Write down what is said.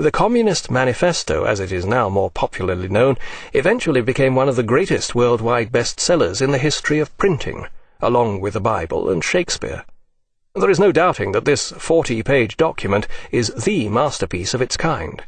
The Communist Manifesto, as it is now more popularly known, eventually became one of the greatest worldwide bestsellers in the history of printing, along with the Bible and Shakespeare. There is no doubting that this 40 page document is the masterpiece of its kind.